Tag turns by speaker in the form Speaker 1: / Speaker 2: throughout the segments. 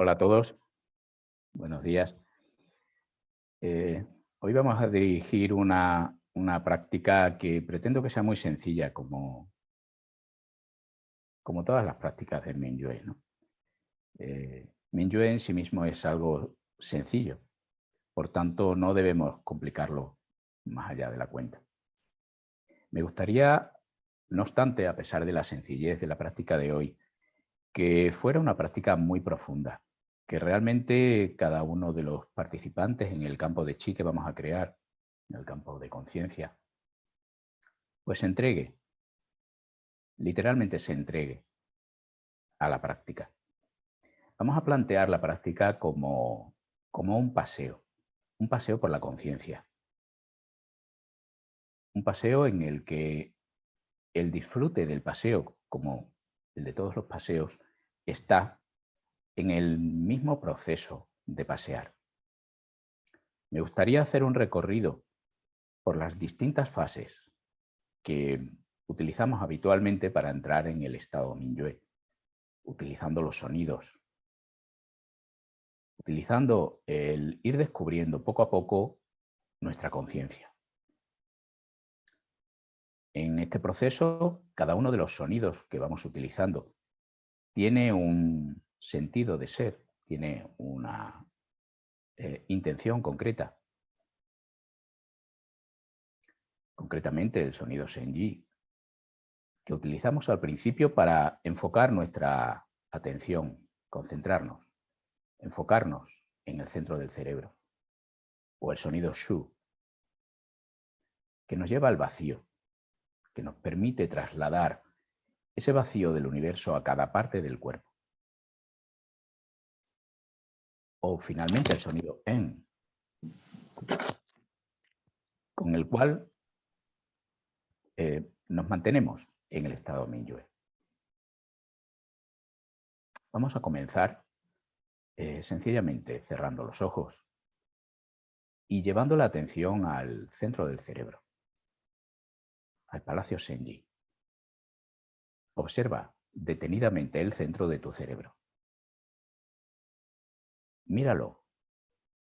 Speaker 1: Hola a todos, buenos días. Eh, hoy vamos a dirigir una, práctica que pretendo que sea muy sencilla, como, como todas las prácticas de Minyue. ¿no? Eh, en sí mismo es algo sencillo, por tanto no debemos complicarlo más allá de la cuenta. Me gustaría, no obstante, a pesar de la sencillez de la práctica de hoy, que fuera una práctica muy profunda, que realmente cada uno de los participantes en el campo de chi que vamos a crear, en el campo de conciencia, pues se entregue, literalmente se entregue a la práctica. Vamos a plantear la práctica como, como un paseo, un paseo por la conciencia. Un paseo en el que el disfrute del paseo, como el de todos los paseos, está en el mismo proceso de pasear. Me gustaría hacer un recorrido por las distintas fases que utilizamos habitualmente para entrar en el estado Minyue, utilizando los sonidos, utilizando el ir descubriendo poco a poco nuestra conciencia. En este proceso, cada uno de los sonidos que vamos utilizando tiene un, sentido de ser, tiene una eh, intención concreta. Concretamente el sonido Senji, que utilizamos al principio para enfocar nuestra atención, concentrarnos, enfocarnos en el centro del cerebro. O el sonido Shu, que nos lleva al vacío, que nos permite trasladar ese vacío del universo a cada parte del cuerpo. O finalmente el sonido en, con el cual eh, nos mantenemos en el estado Minyue. Vamos a comenzar eh, sencillamente cerrando los ojos y llevando la atención al centro del cerebro, al Palacio Senji. Observa detenidamente el centro de tu cerebro. Míralo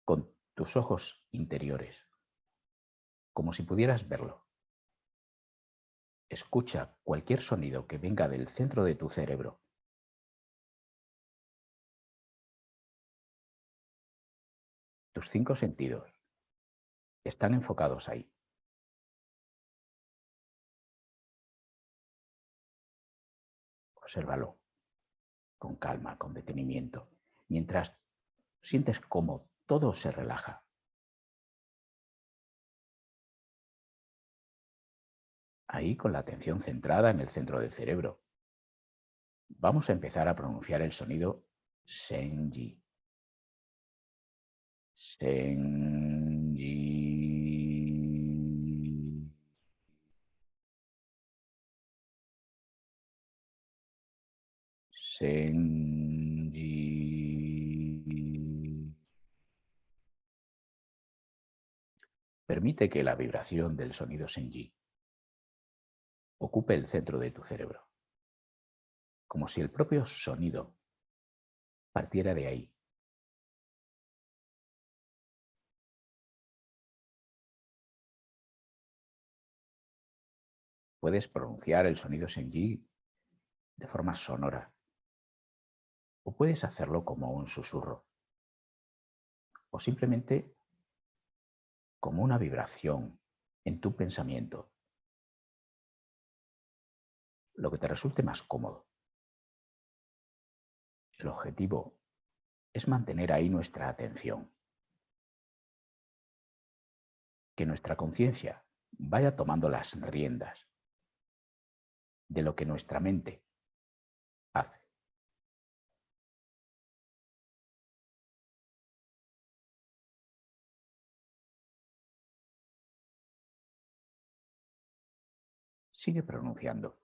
Speaker 1: con tus ojos interiores, como si pudieras verlo. Escucha cualquier sonido que venga del centro de tu cerebro. Tus cinco sentidos están enfocados ahí. Obsérvalo con calma, con detenimiento, mientras sientes como todo se relaja. Ahí con la atención centrada en el centro del cerebro. Vamos a empezar a pronunciar el sonido Senji. Senji. Senji. Permite que la vibración del sonido Senji ocupe el centro de tu cerebro, como si el propio sonido partiera de ahí. Puedes pronunciar el sonido Senji de forma sonora. O puedes hacerlo como un susurro. O simplemente como una vibración en tu pensamiento, lo que te resulte más cómodo. El objetivo es mantener ahí nuestra atención, que nuestra conciencia vaya tomando las riendas de lo que nuestra mente hace. Sigue pronunciando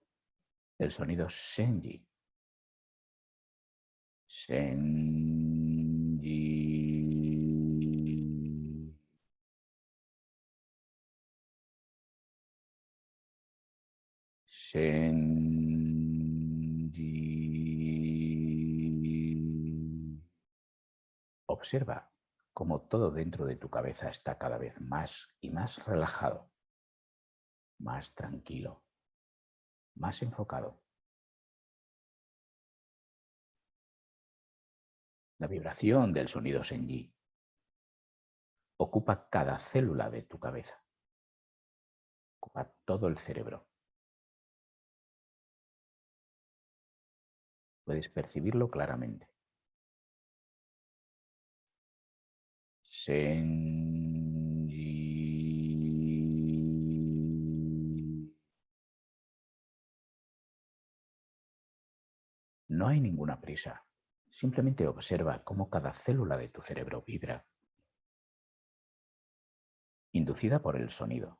Speaker 1: el sonido Senji. Senji. Senji. observa cómo todo dentro de tu cabeza está cada vez más y más relajado, más tranquilo, más enfocado. La vibración del sonido Senji ocupa cada célula de tu cabeza, ocupa todo el cerebro. Puedes percibirlo claramente. No hay ninguna prisa. Simplemente observa cómo cada célula de tu cerebro vibra, inducida por el sonido.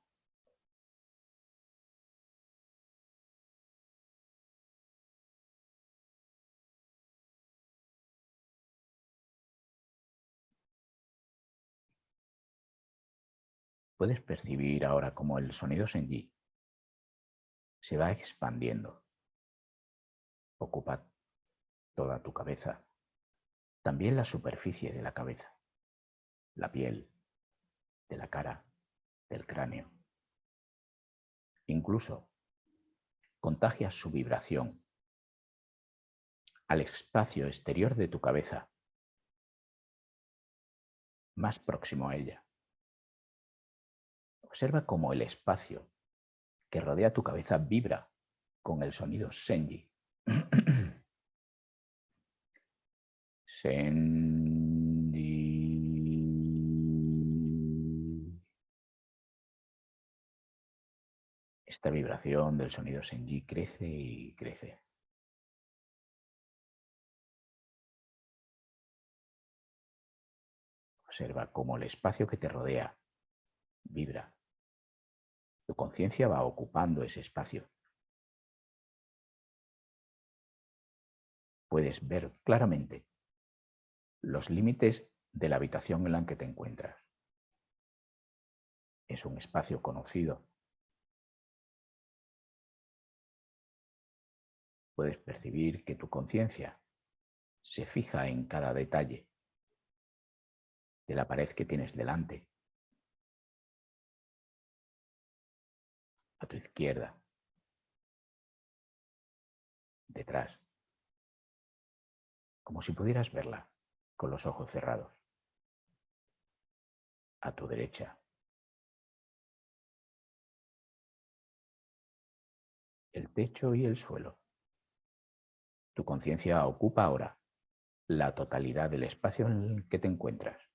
Speaker 1: Puedes percibir ahora cómo el sonido Senji se va expandiendo. Ocupa toda tu cabeza, también la superficie de la cabeza, la piel, de la cara, del cráneo. Incluso contagias su vibración al espacio exterior de tu cabeza, más próximo a ella. Observa cómo el espacio que rodea tu cabeza vibra con el sonido Senji. Esta vibración del sonido Senji crece y crece. Observa cómo el espacio que te rodea vibra. Tu conciencia va ocupando ese espacio. Puedes ver claramente los límites de la habitación en la que te encuentras. Es un espacio conocido. Puedes percibir que tu conciencia se fija en cada detalle de la pared que tienes delante. A tu izquierda. Detrás. Como si pudieras verla con los ojos cerrados. A tu derecha. El techo y el suelo. Tu conciencia ocupa ahora la totalidad del espacio en el que te encuentras.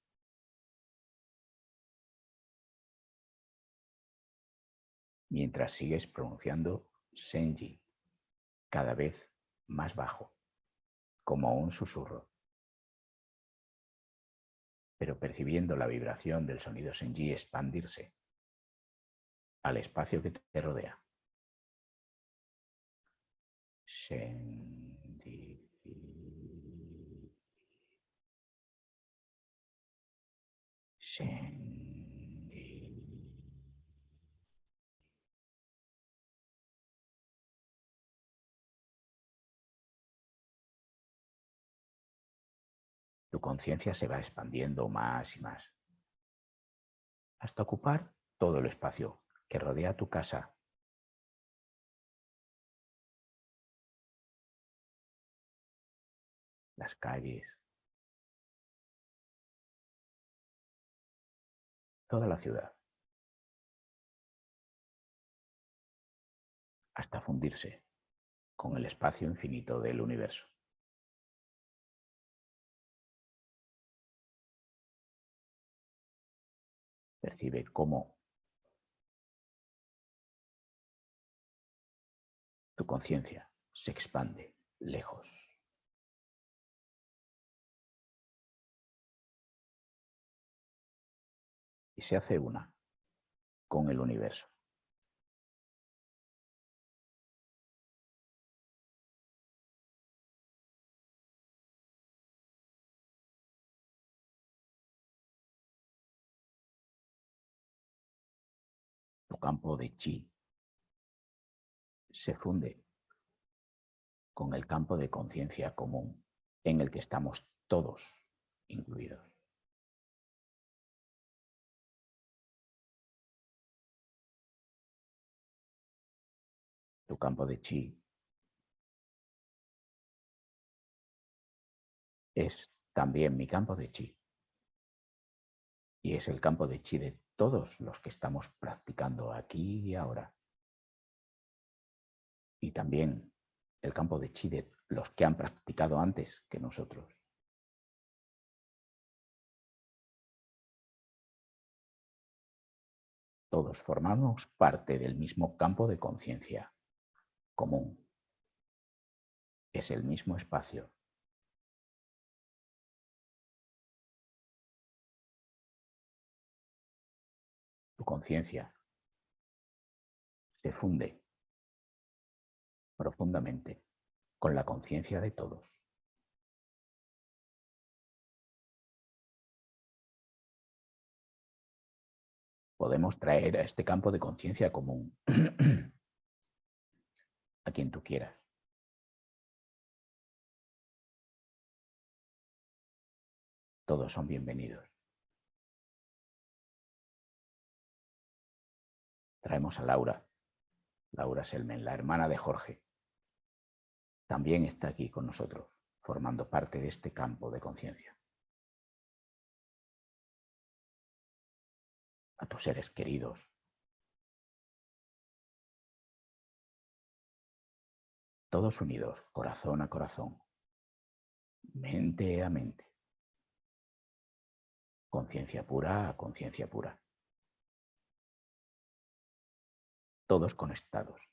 Speaker 1: Mientras sigues pronunciando Senji cada vez más bajo, como un susurro pero percibiendo la vibración del sonido Senji expandirse al espacio que te rodea. Senji. Senji. Tu conciencia se va expandiendo más y más, hasta ocupar todo el espacio que rodea tu casa. Las calles, toda la ciudad, hasta fundirse con el espacio infinito del universo. Percibe cómo tu conciencia se expande lejos. Y se hace una con el universo. campo de chi se funde con el campo de conciencia común en el que estamos todos incluidos. Tu campo de chi es también mi campo de chi y es el campo de chi de todos los que estamos practicando aquí y ahora. Y también el campo de chi de los que han practicado antes que nosotros. Todos formamos parte del mismo campo de conciencia común. Es el mismo espacio. Conciencia se funde profundamente con la conciencia de todos. Podemos traer a este campo de conciencia común a quien tú quieras. Todos son bienvenidos. Traemos a Laura, Laura Selmen, la hermana de Jorge. También está aquí con nosotros, formando parte de este campo de conciencia. A tus seres queridos. Todos unidos, corazón a corazón, mente a mente, conciencia pura a conciencia pura. Todos conectados,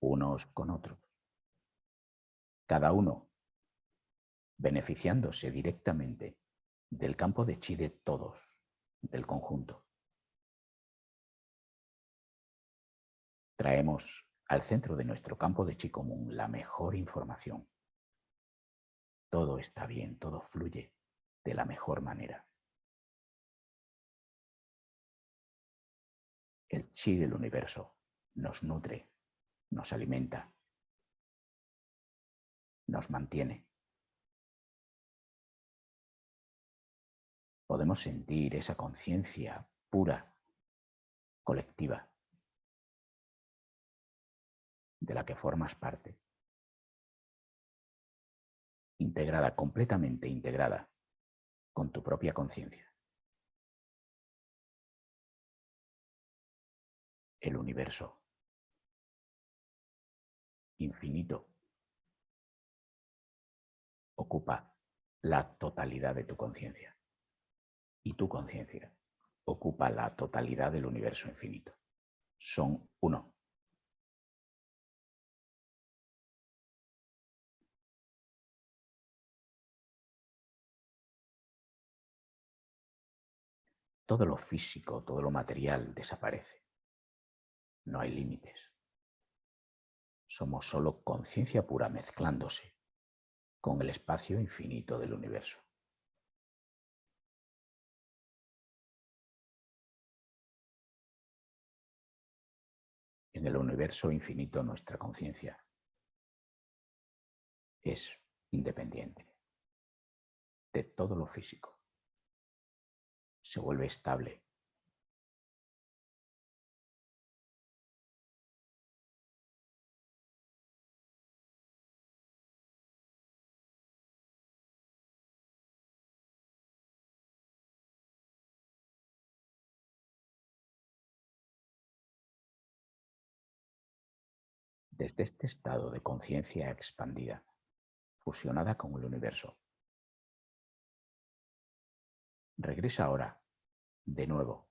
Speaker 1: unos con otros, cada uno beneficiándose directamente del campo de chi de todos, del conjunto. Traemos al centro de nuestro campo de chi común la mejor información. Todo está bien, todo fluye de la mejor manera. El chi del universo nos nutre, nos alimenta, nos mantiene. Podemos sentir esa conciencia pura, colectiva, de la que formas parte, integrada, completamente integrada con tu propia conciencia. El universo infinito ocupa la totalidad de tu conciencia y tu conciencia ocupa la totalidad del universo infinito. Son uno. Todo lo físico, todo lo material desaparece. No hay límites. Somos solo conciencia pura mezclándose con el espacio infinito del universo. En el universo infinito nuestra conciencia es independiente de todo lo físico. Se vuelve estable desde este estado de conciencia expandida, fusionada con el universo. Regresa ahora, de nuevo,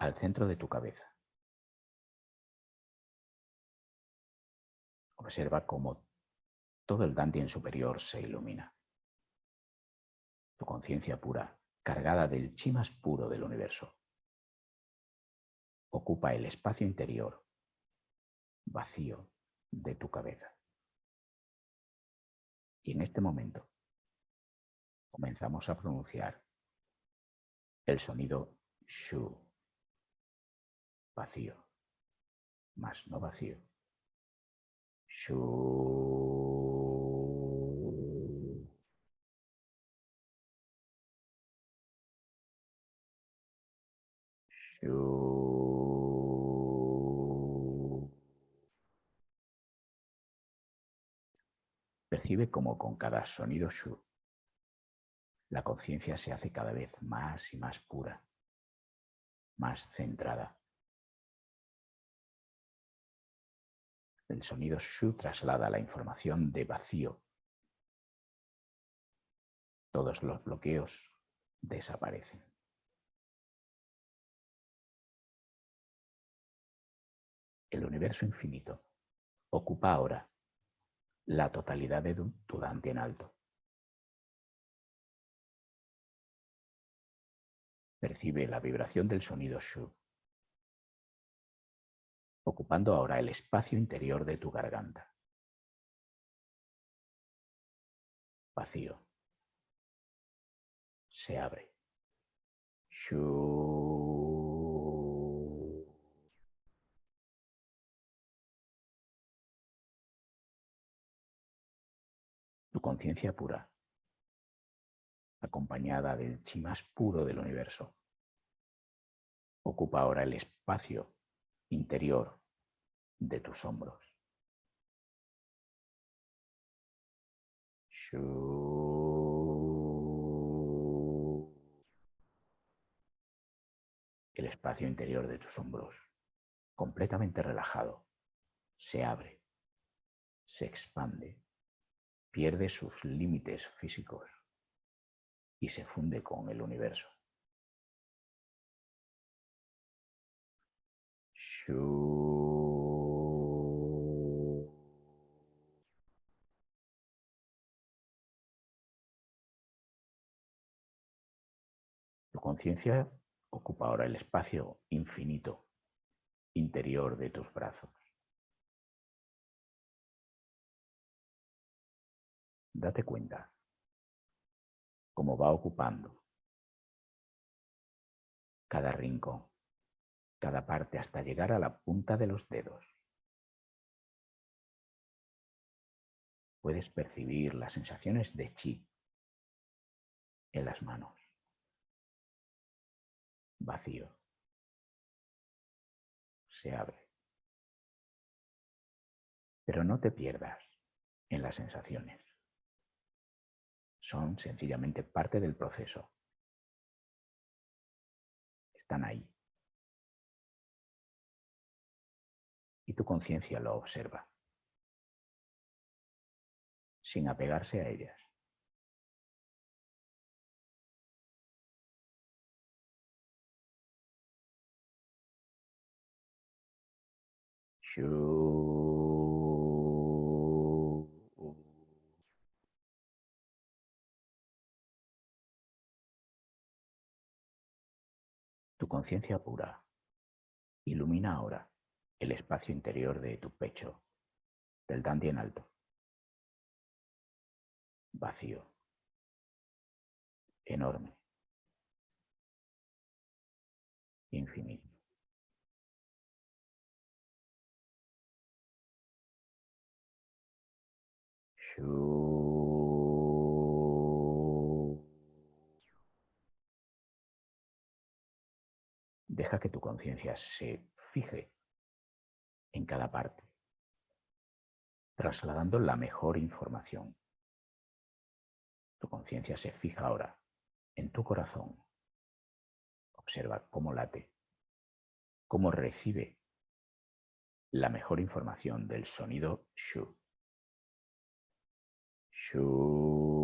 Speaker 1: al centro de tu cabeza. Observa cómo todo el Dantien superior se ilumina. Tu conciencia pura, cargada del chi más puro del universo, ocupa el espacio interior, vacío, de tu cabeza. Y en este momento comenzamos a pronunciar el sonido shu, vacío, más no vacío. Shu. Percibe como con cada sonido shu, la conciencia se hace cada vez más y más pura, más centrada. El sonido shu traslada la información de vacío. Todos los bloqueos desaparecen. El universo infinito ocupa ahora la totalidad de tu Dante en alto. Percibe la vibración del sonido Shu, ocupando ahora el espacio interior de tu garganta. Vacío. Se abre. Shu. Tu conciencia pura acompañada del chi más puro del universo. Ocupa ahora el espacio interior de tus hombros. El espacio interior de tus hombros, completamente relajado, se abre, se expande, pierde sus límites físicos y se funde con el universo. Tu conciencia ocupa ahora el espacio infinito interior de tus brazos. Date cuenta como va ocupando cada rincón, cada parte hasta llegar a la punta de los dedos. Puedes percibir las sensaciones de chi en las manos. Vacío. Se abre. Pero no te pierdas en las sensaciones son sencillamente parte del proceso. Están ahí. Y tu conciencia lo observa, sin apegarse a ellas. Conciencia pura ilumina ahora el espacio interior de tu pecho, del dandy en alto. Vacío. Enorme. Infinito. Deja que tu conciencia se fije en cada parte, trasladando la mejor información. Tu conciencia se fija ahora en tu corazón. Observa cómo late, cómo recibe la mejor información del sonido shu. Shu.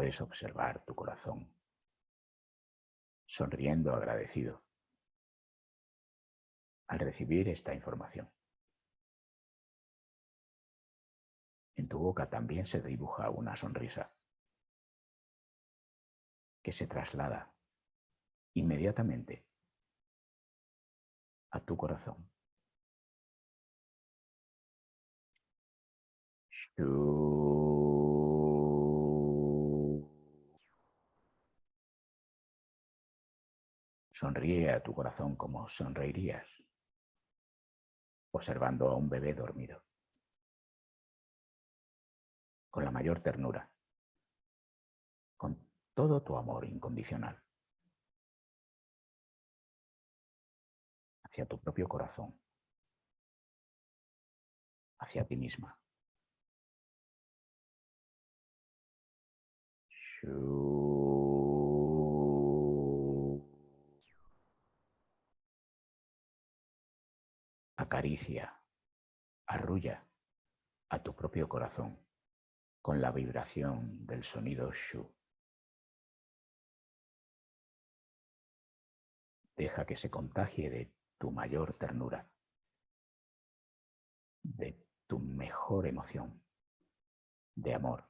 Speaker 1: Puedes observar tu corazón sonriendo agradecido al recibir esta información. En tu boca también se dibuja una sonrisa que se traslada inmediatamente a tu corazón. Sonríe a tu corazón como sonreirías observando a un bebé dormido. Con la mayor ternura. con todo tu amor incondicional hacia tu propio corazón, hacia ti misma. Acaricia, arrulla a tu propio corazón con la vibración del sonido Shu. Deja que se contagie de tu mayor ternura, de tu mejor emoción, de amor.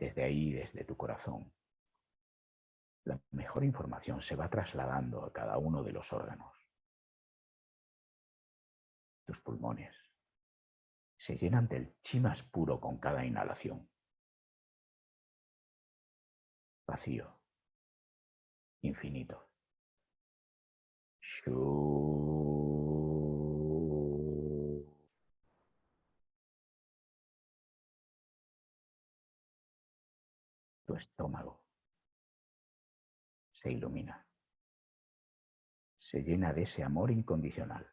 Speaker 1: Desde ahí, desde tu corazón, la mejor información se va trasladando a cada uno de los órganos. Tus pulmones se llenan del chi más puro con cada inhalación. Vacío, infinito. Estómago. Se ilumina, se llena de ese amor incondicional.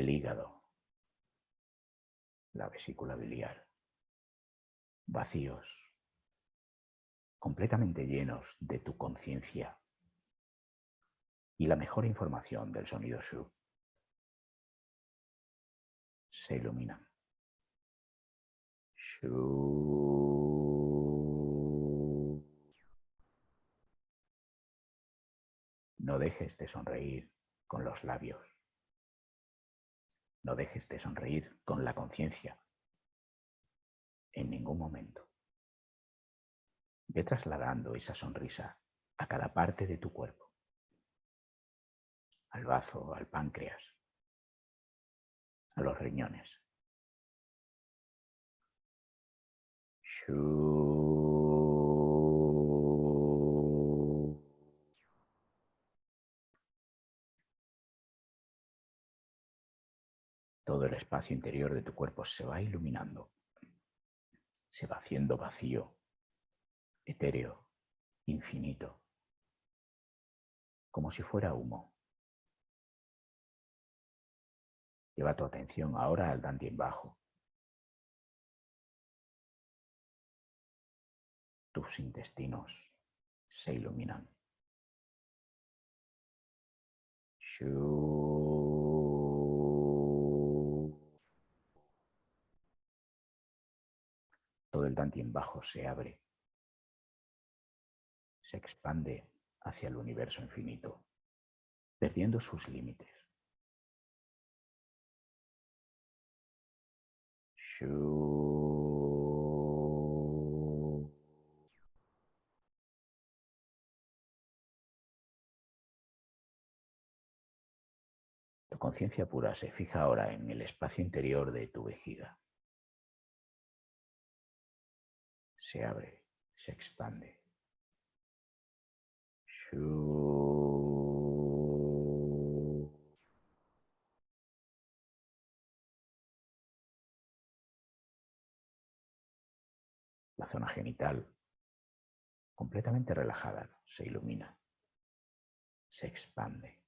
Speaker 1: el hígado, la vesícula biliar, vacíos, completamente llenos de tu conciencia y la mejor información del sonido Shu. Se iluminan. No dejes de sonreír con los labios. No dejes de sonreír con la conciencia. En ningún momento. Ve trasladando esa sonrisa a cada parte de tu cuerpo. Al bazo, al páncreas, a los riñones. Todo el espacio interior de tu cuerpo se va iluminando, se va haciendo vacío, etéreo, infinito, como si fuera humo. Lleva tu atención ahora al Dantien bajo. Tus intestinos se iluminan. Todo el Dantien bajo se abre, se expande hacia el universo infinito, perdiendo sus límites. Tu conciencia pura se fija ahora en el espacio interior de tu vejiga. se abre, se expande. La zona genital, completamente relajada, se ilumina, se expande.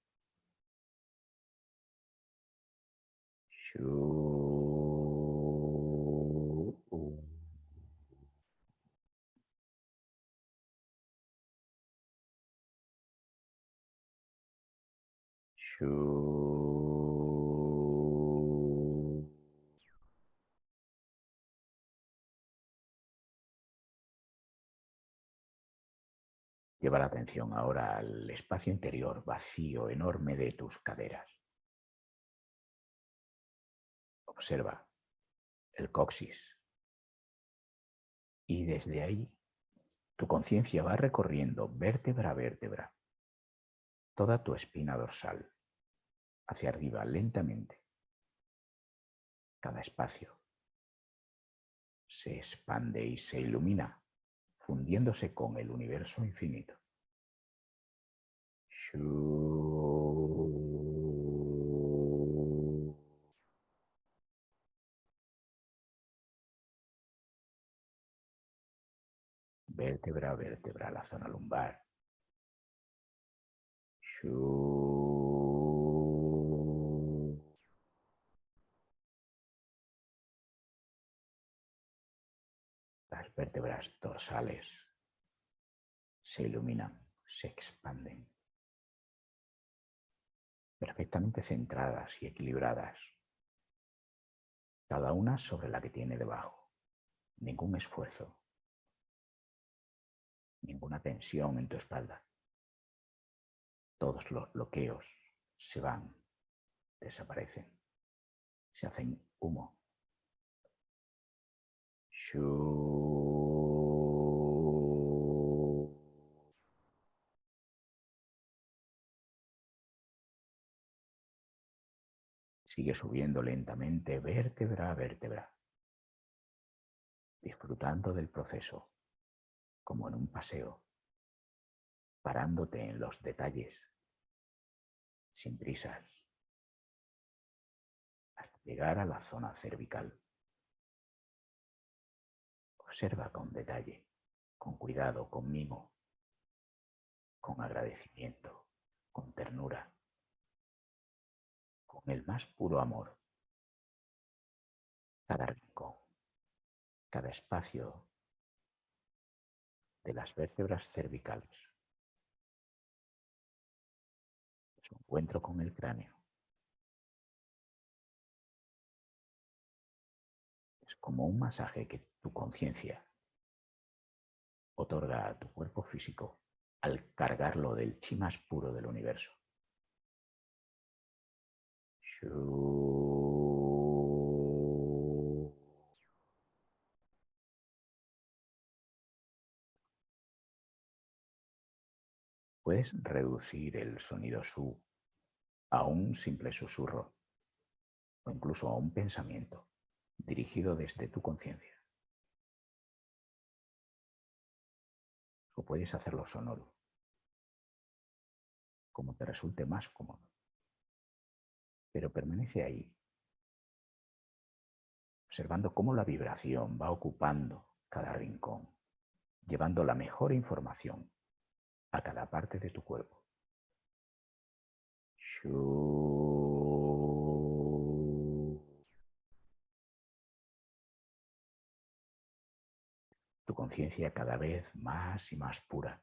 Speaker 1: Lleva la atención ahora al espacio interior vacío, enorme de tus caderas. Observa el coxis. Y desde ahí tu conciencia va recorriendo vértebra a vértebra toda tu espina dorsal hacia arriba lentamente. Cada espacio se expande y se ilumina, fundiéndose con el universo infinito. Vértebra vértebra, la zona lumbar. Vértebras dorsales se iluminan, se expanden perfectamente centradas y equilibradas, cada una sobre la que tiene debajo. Ningún esfuerzo, ninguna tensión en tu espalda. Todos los bloqueos se van, desaparecen, se hacen humo. Sigue subiendo lentamente vértebra a vértebra, disfrutando del proceso, como en un paseo, parándote en los detalles, sin prisas, hasta llegar a la zona cervical. Observa con detalle, con cuidado, con mimo, con agradecimiento, con ternura con el más puro amor. Cada rincón, cada espacio de las vértebras cervicales. Su encuentro con el cráneo. Es como un masaje que tu conciencia otorga a tu cuerpo físico al cargarlo del chi más puro del universo. Puedes reducir el sonido su a un simple susurro o incluso a un pensamiento dirigido desde tu conciencia. O puedes hacerlo sonoro, como te resulte más cómodo pero permanece ahí, observando cómo la vibración va ocupando cada rincón, llevando la mejor información a cada parte de tu cuerpo. Tu conciencia cada vez más y más pura,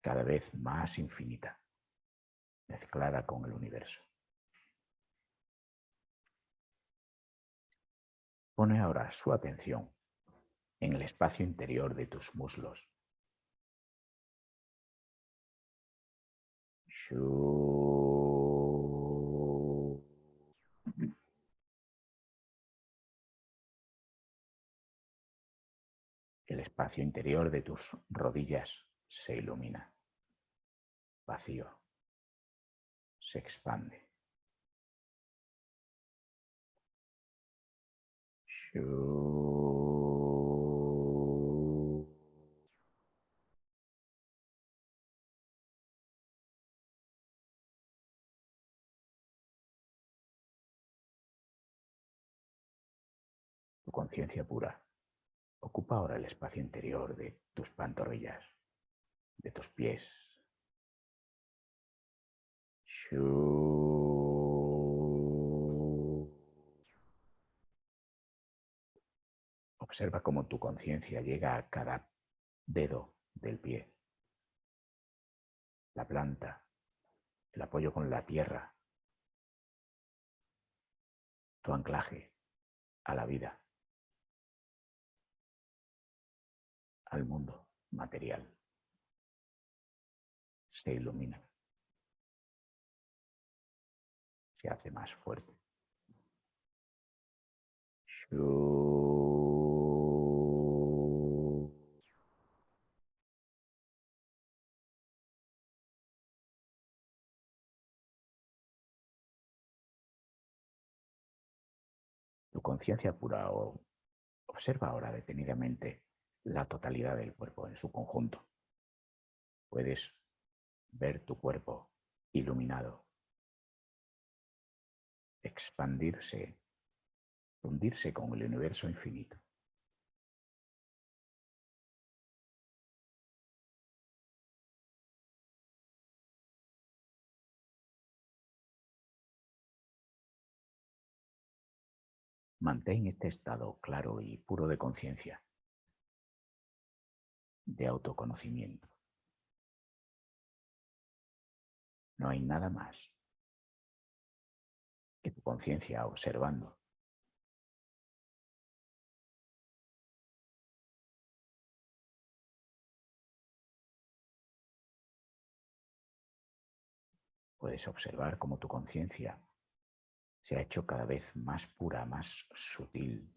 Speaker 1: cada vez más infinita mezclada con el universo. Pone ahora su atención en el espacio interior de tus muslos. El espacio interior de tus rodillas se ilumina. Vacío se expande. Tu conciencia pura ocupa ahora el espacio interior de tus pantorrillas, de tus pies, Observa cómo tu conciencia llega a cada dedo del pie, la planta, el apoyo con la tierra, tu anclaje a la vida, al mundo material. Se ilumina. hace más fuerte. Tu conciencia pura observa ahora detenidamente la totalidad del cuerpo en su conjunto. Puedes ver tu cuerpo iluminado expandirse, fundirse con el universo infinito. Mantén este estado claro y puro de conciencia, de autoconocimiento. No hay nada más tu conciencia observando. Puedes observar cómo tu conciencia se ha hecho cada vez más pura, más sutil,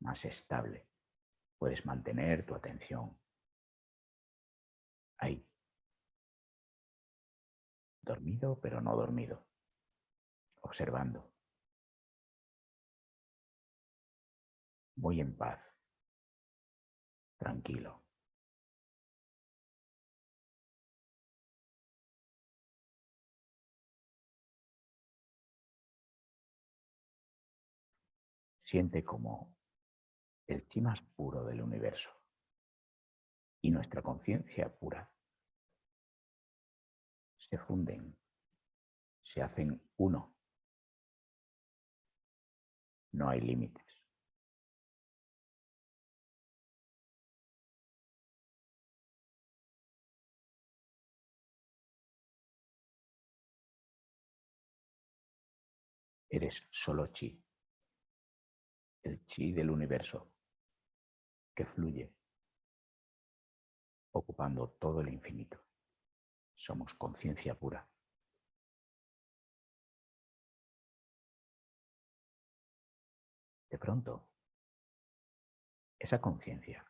Speaker 1: más estable. Puedes mantener tu atención ahí. Dormido pero no dormido. Observando. Muy en paz. Tranquilo. Siente como el chi más puro del universo y nuestra conciencia pura se funden, se hacen uno. No hay límites. Eres solo chi el chi del universo que fluye, ocupando todo el infinito. Somos conciencia pura. De pronto, esa conciencia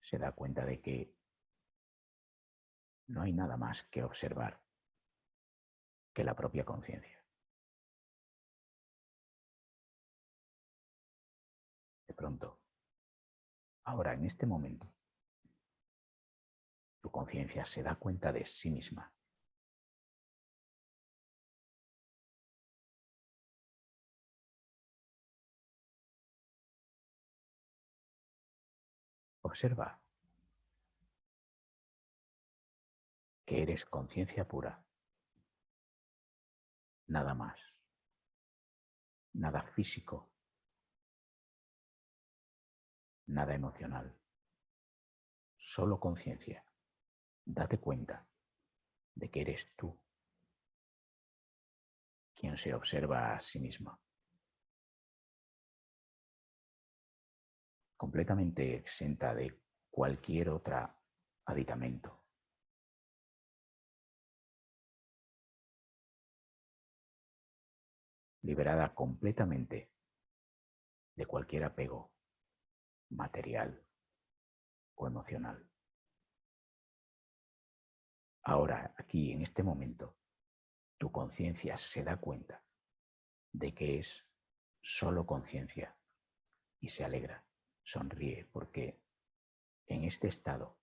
Speaker 1: se da cuenta de que no hay nada más que observar que la propia conciencia. pronto, ahora en este momento, tu conciencia se da cuenta de sí misma. Observa que eres conciencia pura. Nada más. Nada físico nada emocional, solo conciencia. Date cuenta de que eres tú quien se observa a sí mismo. Completamente exenta de cualquier otra aditamento. Liberada completamente de cualquier apego material o emocional. Ahora, aquí, en este momento, tu conciencia se da cuenta de que es solo conciencia y se alegra, sonríe, porque en este estado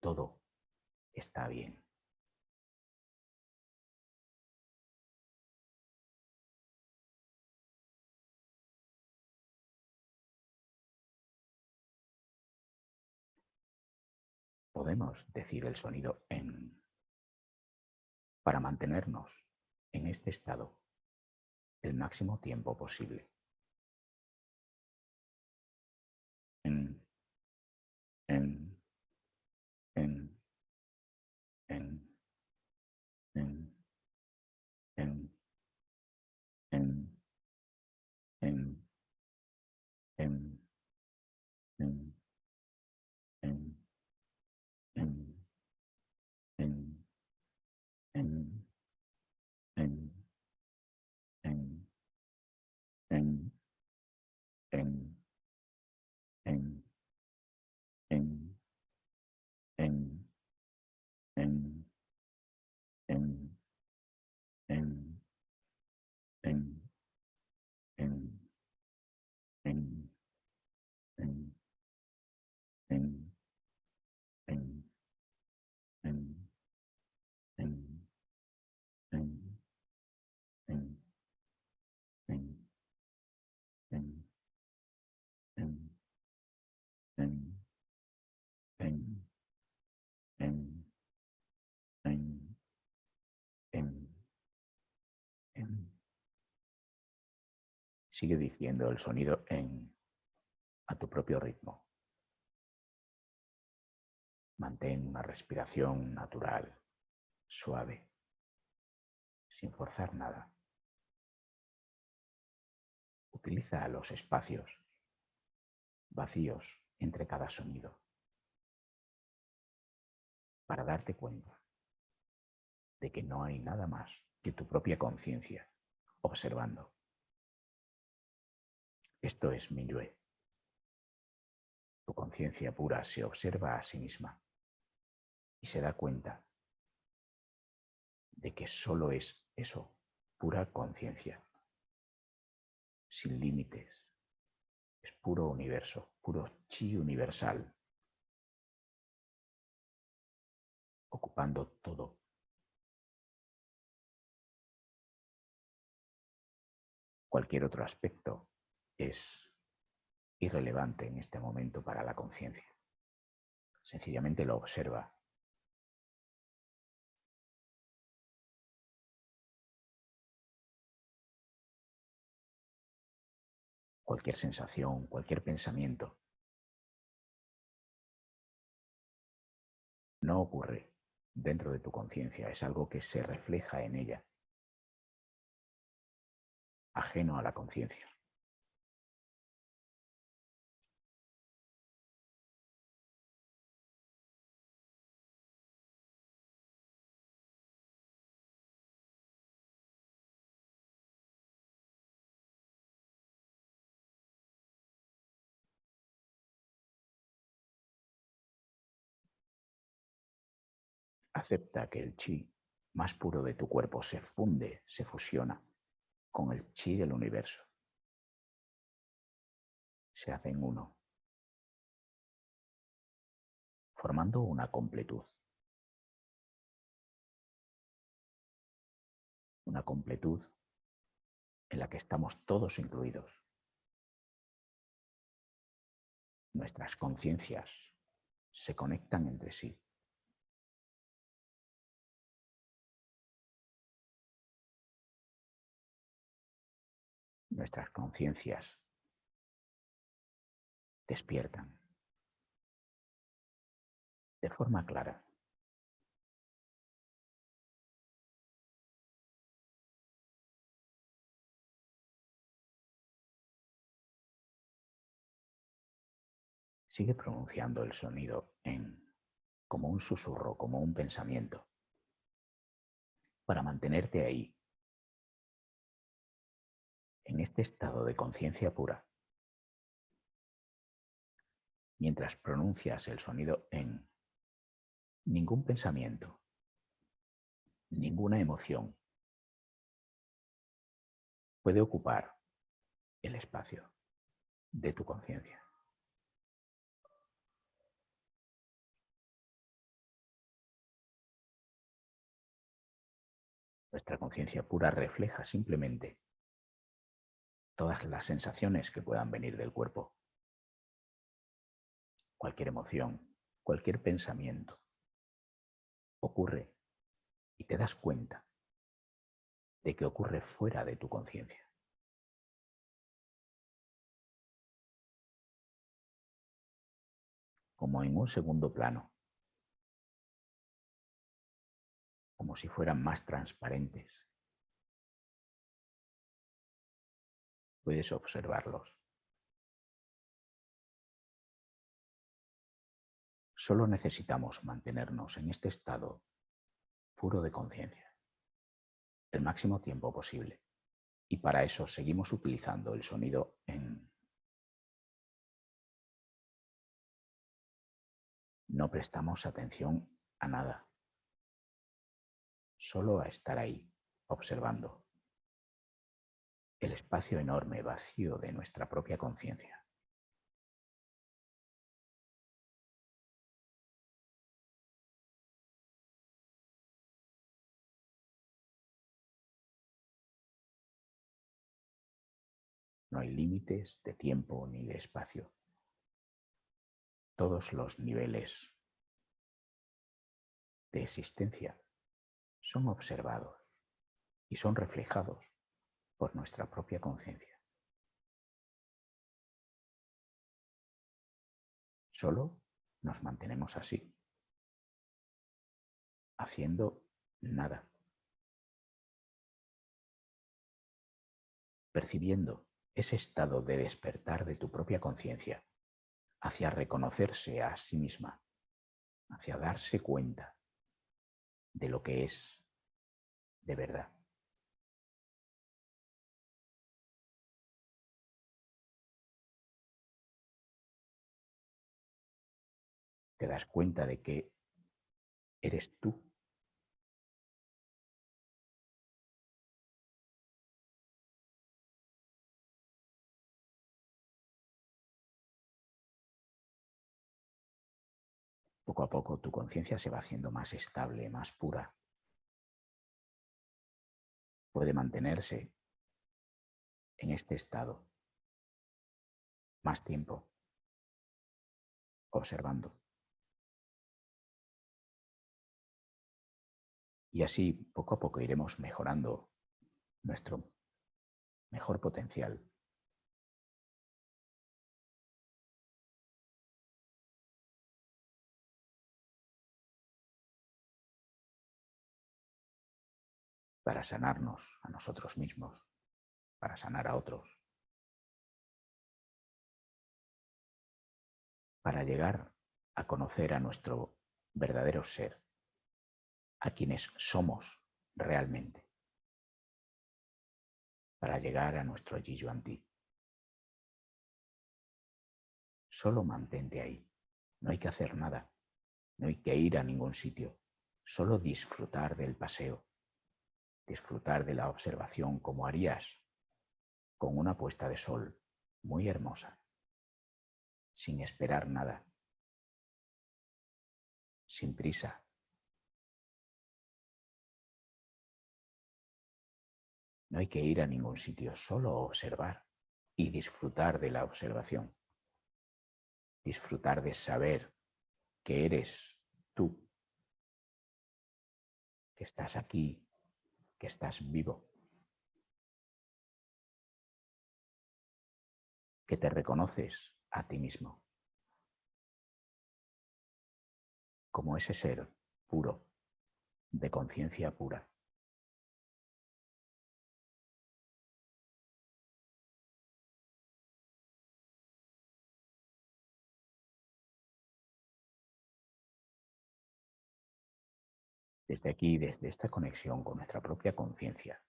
Speaker 1: todo está bien. podemos decir el sonido en para mantenernos en este estado el máximo tiempo posible. En, en, en, en, en, en, en, en, en, en, en en, en, en, Sigue diciendo el sonido en a tu propio ritmo. Mantén una respiración natural, suave, sin forzar nada. Utiliza los espacios vacíos entre cada sonido para darte cuenta de que no hay nada más que tu propia conciencia observando. Esto es Minyue. Tu conciencia pura se observa a sí misma y se da cuenta de que solo es eso, pura conciencia, sin límites. Es puro universo, puro chi universal, ocupando todo. Cualquier otro aspecto es irrelevante en este momento para la conciencia. Sencillamente lo observa. Cualquier sensación, cualquier pensamiento. No ocurre dentro de tu conciencia, es algo que se refleja en ella, ajeno a la conciencia. Acepta que el chi más puro de tu cuerpo se funde, se fusiona con el chi del universo. Se hacen uno, formando una completud. Una completud en la que estamos todos incluidos. Nuestras conciencias se conectan entre sí. Nuestras conciencias despiertan de forma clara. Sigue pronunciando el sonido en como un susurro, como un pensamiento, para mantenerte ahí en este estado de conciencia pura, mientras pronuncias el sonido en ningún pensamiento, ninguna emoción puede ocupar el espacio de tu conciencia. Nuestra conciencia pura refleja simplemente todas las sensaciones que puedan venir del cuerpo. Cualquier emoción, cualquier pensamiento ocurre y te das cuenta de que ocurre fuera de tu conciencia. Como en un segundo plano, como si fueran más transparentes Puedes observarlos. Solo necesitamos mantenernos en este estado puro de conciencia el máximo tiempo posible. Y para eso seguimos utilizando el sonido en... No prestamos atención a nada, solo a estar ahí, observando el espacio enorme, vacío de nuestra propia conciencia. No hay límites de tiempo ni de espacio. Todos los niveles de existencia son observados y son reflejados por nuestra propia conciencia. Solo nos mantenemos así, haciendo nada, percibiendo ese estado de despertar de tu propia conciencia hacia reconocerse a sí misma, hacia darse cuenta de lo que es de verdad. Te das cuenta de que eres tú Poco a poco tu conciencia se va haciendo más estable, más pura. Puede mantenerse en este estado más tiempo, observando. Y así poco a poco iremos mejorando nuestro mejor potencial. Para sanarnos a nosotros mismos, para sanar a otros, para llegar a conocer a nuestro verdadero ser, a quienes somos realmente, para llegar a nuestro Anti. Solo mantente ahí, no hay que hacer nada, no hay que ir a ningún sitio, solo disfrutar del paseo. Disfrutar de la observación como harías con una puesta de sol muy hermosa, sin esperar nada, sin prisa. No hay que ir a ningún sitio, solo observar y disfrutar de la observación. Disfrutar de saber que eres tú, que estás aquí que estás vivo, que te reconoces a ti mismo como ese ser puro, de conciencia pura. Desde aquí, desde esta conexión con nuestra propia conciencia,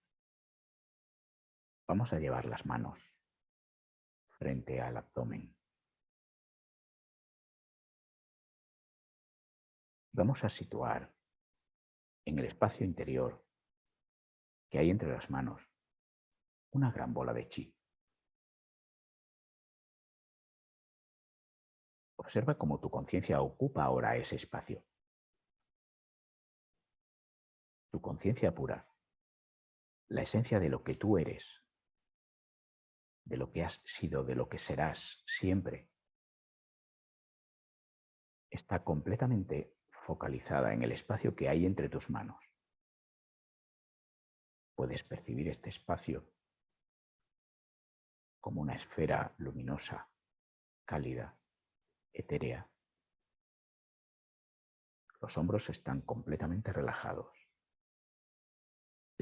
Speaker 1: vamos a llevar las manos frente al abdomen. Vamos a situar en el espacio interior que hay entre las manos una gran bola de chi. Observa cómo tu conciencia ocupa ahora ese espacio. Tu conciencia pura, la esencia de lo que tú eres, de lo que has sido, de lo que serás siempre, está completamente focalizada en el espacio que hay entre tus manos. Puedes percibir este espacio como una esfera luminosa, cálida, etérea. Los hombros están completamente relajados.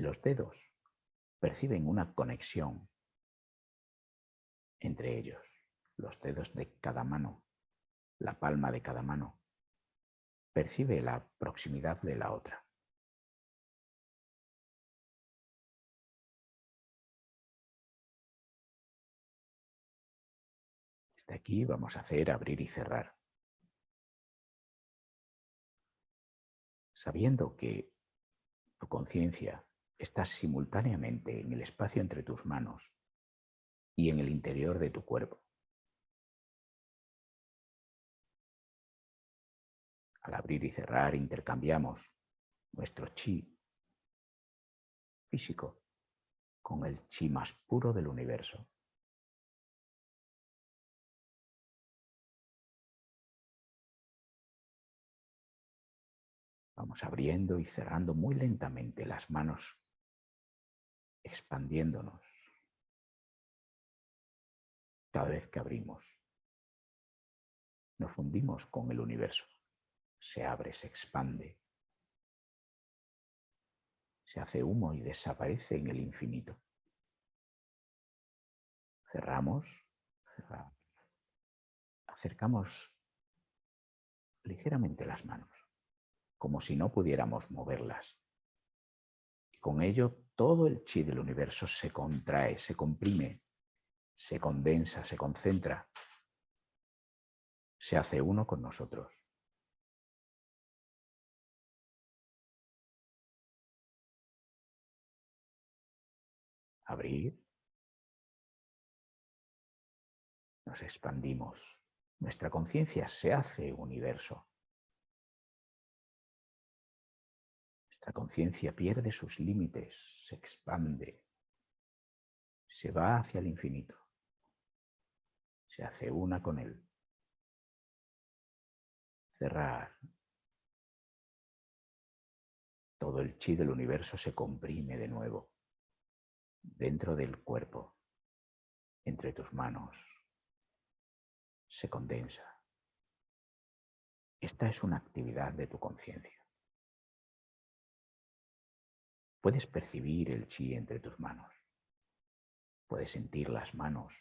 Speaker 1: Los dedos perciben una conexión entre ellos, los dedos de cada mano, la palma de cada mano, percibe la proximidad de la otra. Desde aquí vamos a hacer abrir y cerrar. Sabiendo que tu conciencia estás simultáneamente en el espacio entre tus manos y en el interior de tu cuerpo. Al abrir y cerrar intercambiamos nuestro chi físico con el chi más puro del universo. Vamos abriendo y cerrando muy lentamente las manos expandiéndonos cada vez que abrimos. Nos fundimos con el universo. Se abre, se expande. Se hace humo y desaparece en el infinito. Cerramos, acercamos ligeramente las manos, como si no pudiéramos moverlas. Y con ello todo el chi del universo se contrae, se comprime, se condensa, se concentra, se hace uno con nosotros. Abrir. Nos expandimos. Nuestra conciencia se hace universo. Nuestra conciencia pierde sus límites, se expande, se va hacia el infinito, se hace una con él. Cerrar. Todo el chi del universo se comprime de nuevo dentro del cuerpo, entre tus manos, se condensa. Esta es una actividad de tu conciencia. Puedes percibir el chi entre tus manos. Puedes sentir las manos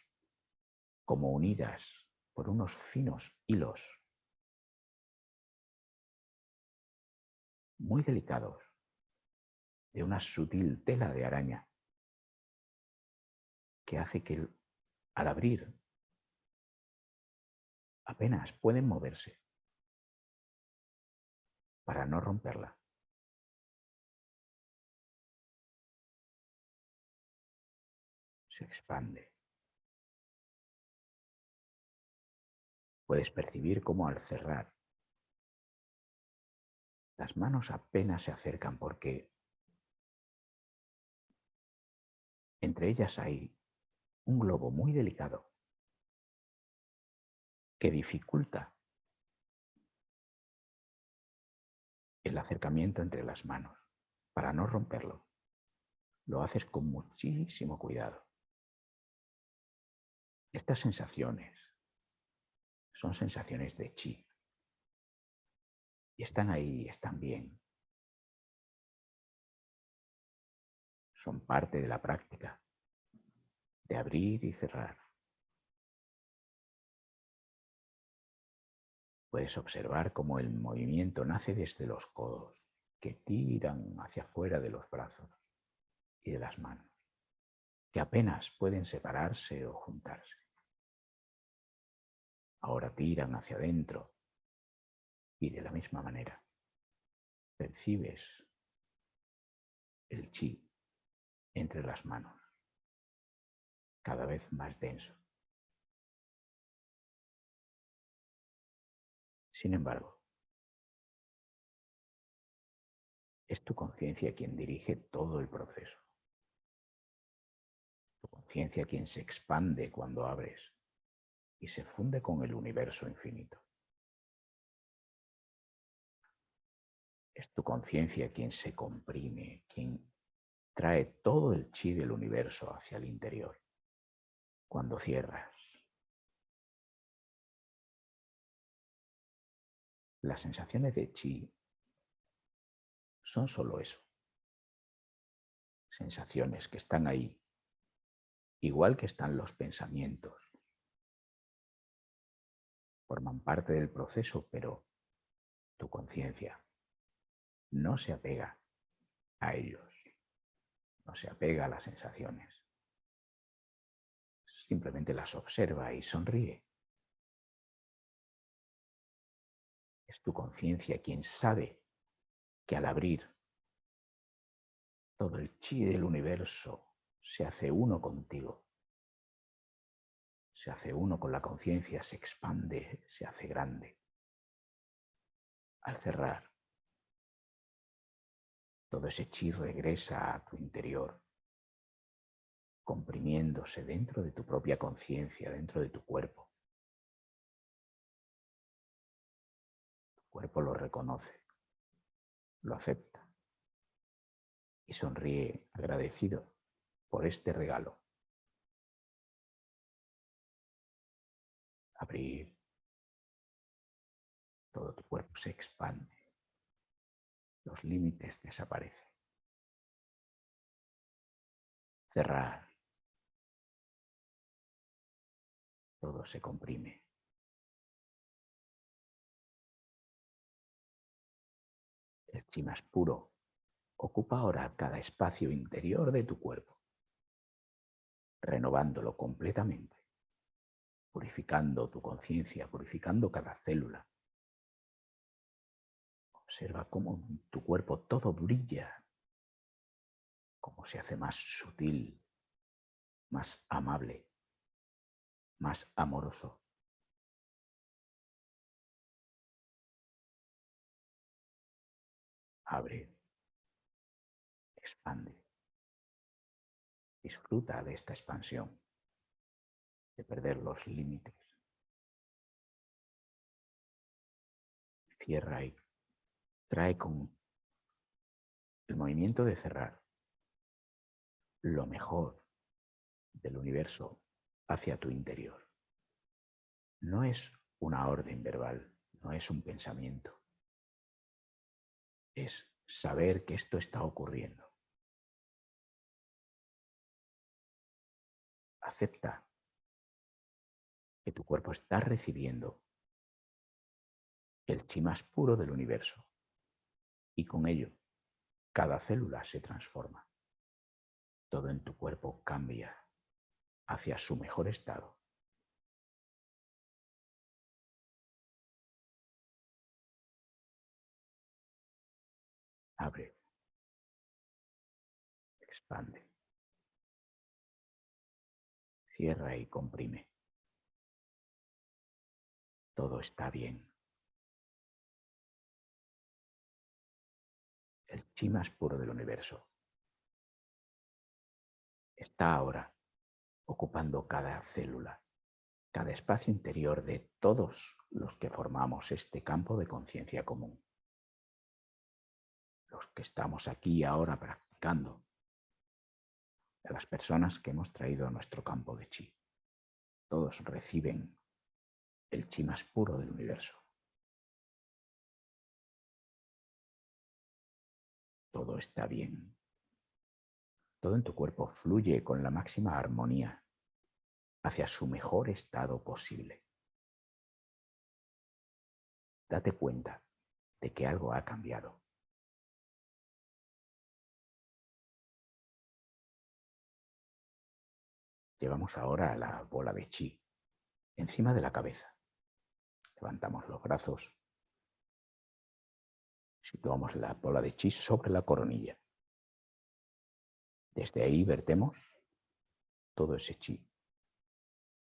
Speaker 1: como unidas por unos finos hilos muy delicados de una sutil tela de araña que hace que al abrir apenas pueden moverse para no romperla. Se expande. Puedes percibir cómo al cerrar las manos apenas se acercan porque entre ellas hay un globo muy delicado que dificulta el acercamiento entre las manos. Para no romperlo, lo haces con muchísimo cuidado. Estas sensaciones son sensaciones de chi. Y están ahí, están bien. Son parte de la práctica de abrir y cerrar. Puedes observar cómo el movimiento nace desde los codos, que tiran hacia afuera de los brazos y de las manos, que apenas pueden separarse o juntarse. Ahora tiran hacia adentro y de la misma manera percibes el chi entre las manos cada vez más denso. Sin embargo, es tu conciencia quien dirige todo el proceso. Tu conciencia quien se expande cuando abres y se funde con el universo infinito. Es tu conciencia quien se comprime, quien trae todo el chi del universo hacia el interior cuando cierras. Las sensaciones de chi son solo eso. Sensaciones que están ahí, igual que están los pensamientos. Forman parte del proceso, pero tu conciencia no se apega a ellos, no se apega a las sensaciones simplemente las observa y sonríe. Es tu conciencia quien sabe que al abrir todo el chi del universo se hace uno contigo. Se hace uno con la conciencia, se expande, se hace grande. Al cerrar, todo ese chi regresa a tu interior comprimiéndose dentro de tu propia conciencia, dentro de tu cuerpo. Tu cuerpo lo reconoce, lo acepta y sonríe agradecido por este regalo. Abrir, Todo tu cuerpo se expande. Los límites desaparecen. Cerrar. Todo se comprime. El chi más puro ocupa ahora cada espacio interior de tu cuerpo, renovándolo completamente, purificando tu conciencia, purificando cada célula. Observa cómo tu cuerpo todo brilla, cómo se hace más sutil, más amable, más amoroso. abre, expande. Disfruta de esta expansión, de perder los límites. Cierra y trae con el movimiento de cerrar lo mejor del universo hacia tu interior. No es una orden verbal, no es un pensamiento es saber que esto está ocurriendo. Acepta que tu cuerpo está recibiendo el chi más puro del universo y con ello cada célula se transforma. Todo en tu cuerpo cambia hacia su mejor estado. Abre. Expande. Cierra y comprime. Todo está bien. El chi más puro del universo está ahora ocupando cada célula, cada espacio interior de todos los que formamos este campo de conciencia común los que estamos aquí ahora practicando, las personas que hemos traído a nuestro campo de chi. Todos reciben el chi más puro del universo. Todo está bien. Todo en tu cuerpo fluye con la máxima armonía hacia su mejor estado posible. Date cuenta de que algo ha cambiado. Llevamos ahora la bola de chi encima de la cabeza. Levantamos los brazos. Situamos la bola de chi sobre la coronilla. Desde ahí vertemos todo ese chi.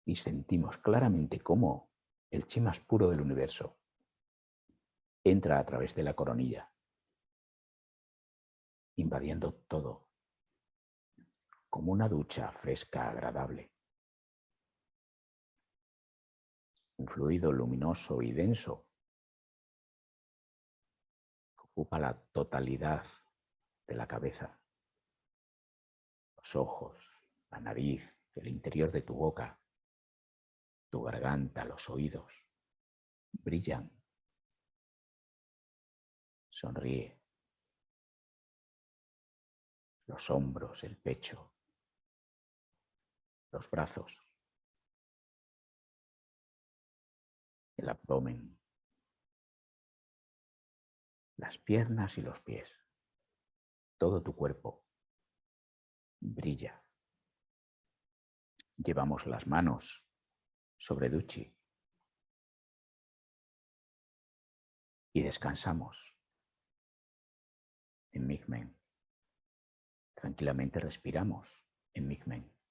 Speaker 1: Y sentimos claramente cómo el chi más puro del universo entra a través de la coronilla, invadiendo todo como una ducha fresca agradable. Un fluido luminoso y denso que ocupa la totalidad de la cabeza, los ojos, la nariz, el interior de tu boca, tu garganta, los oídos. Brillan. Sonríe. Los hombros, el pecho, los brazos, el abdomen, las piernas y los pies. Todo tu cuerpo brilla. Llevamos las manos sobre Duchi y descansamos en Migmen. Tranquilamente respiramos en Migmen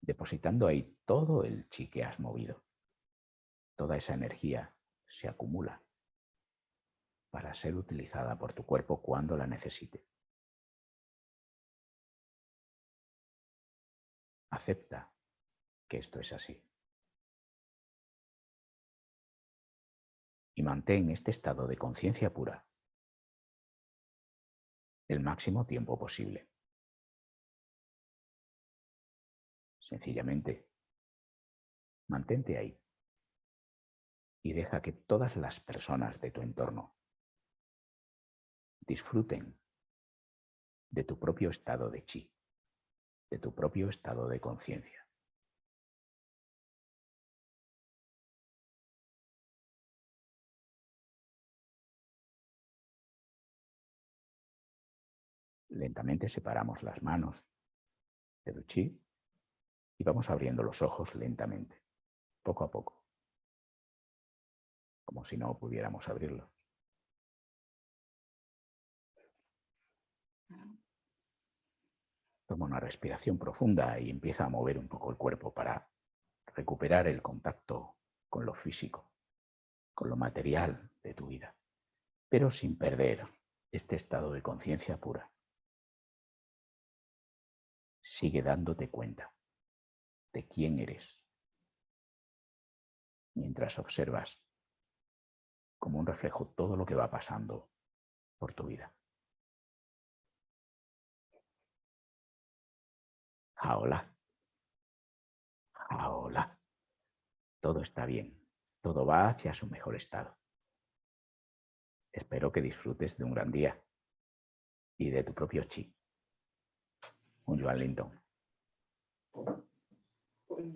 Speaker 1: depositando ahí todo el chi que has movido. Toda esa energía se acumula para ser utilizada por tu cuerpo cuando la necesite. Acepta que esto es así. Y mantén este estado de conciencia pura el máximo tiempo posible. Sencillamente, mantente ahí. y deja que todas las personas de tu entorno disfruten de tu propio estado de chi, de tu propio estado de conciencia. Lentamente separamos las manos de tu chi y vamos abriendo los ojos lentamente, poco a poco, como si no pudiéramos abrirlos. Toma una respiración profunda y empieza a mover un poco el cuerpo para recuperar el contacto con lo físico, con lo material de tu vida, pero sin perder este estado de conciencia pura. Sigue dándote cuenta de quién eres mientras observas como un reflejo todo lo que va pasando por tu vida. Hola. Hola. Todo está bien. Todo va hacia su mejor estado. Espero que disfrutes de un gran día y de tu propio chi. Un Joan Linton. con